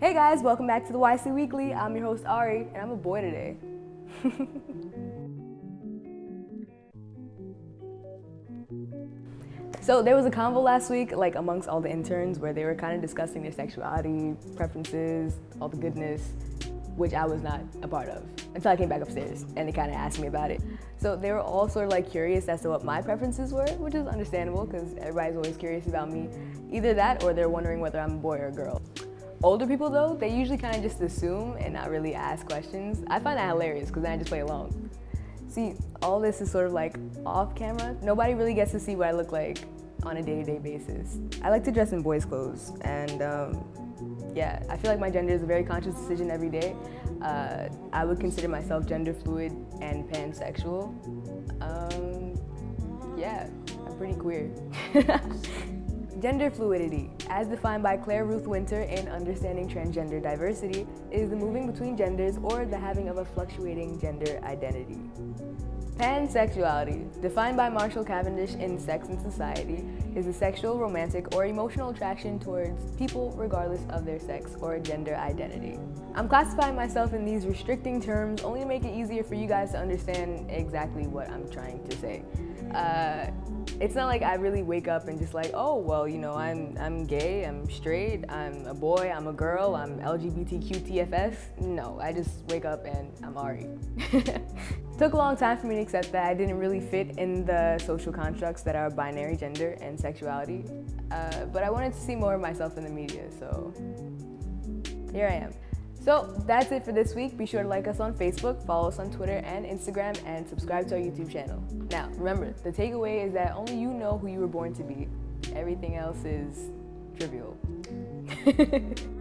Hey guys, welcome back to the YC Weekly. I'm your host Ari, and I'm a boy today. so there was a convo last week, like amongst all the interns, where they were kind of discussing their sexuality, preferences, all the goodness, which I was not a part of until I came back upstairs and they kind of asked me about it. So they were all sort of like curious as to what my preferences were, which is understandable because everybody's always curious about me. Either that or they're wondering whether I'm a boy or a girl. Older people though, they usually kind of just assume and not really ask questions. I find that hilarious because then I just play along. See, all this is sort of like off camera. Nobody really gets to see what I look like on a day-to-day -day basis. I like to dress in boys' clothes and um, yeah, I feel like my gender is a very conscious decision every day. Uh, I would consider myself gender fluid and pansexual. Um, yeah, I'm pretty queer. Gender fluidity, as defined by Claire Ruth Winter in Understanding Transgender Diversity, is the moving between genders or the having of a fluctuating gender identity. Pansexuality, defined by Marshall Cavendish in Sex and Society, is a sexual, romantic, or emotional attraction towards people regardless of their sex or gender identity. I'm classifying myself in these restricting terms only to make it easier for you guys to understand exactly what I'm trying to say. Uh, it's not like I really wake up and just like, oh, well, you know, I'm, I'm gay, I'm straight, I'm a boy, I'm a girl, I'm LGBTQ TFS. No, I just wake up and I'm Ari. Took a long time for me to accept that I didn't really fit in the social constructs that are binary gender and sexuality. Uh, but I wanted to see more of myself in the media, so here I am. So that's it for this week. Be sure to like us on Facebook, follow us on Twitter and Instagram, and subscribe to our YouTube channel. Now, remember, the takeaway is that only you know who you were born to be. Everything else is trivial.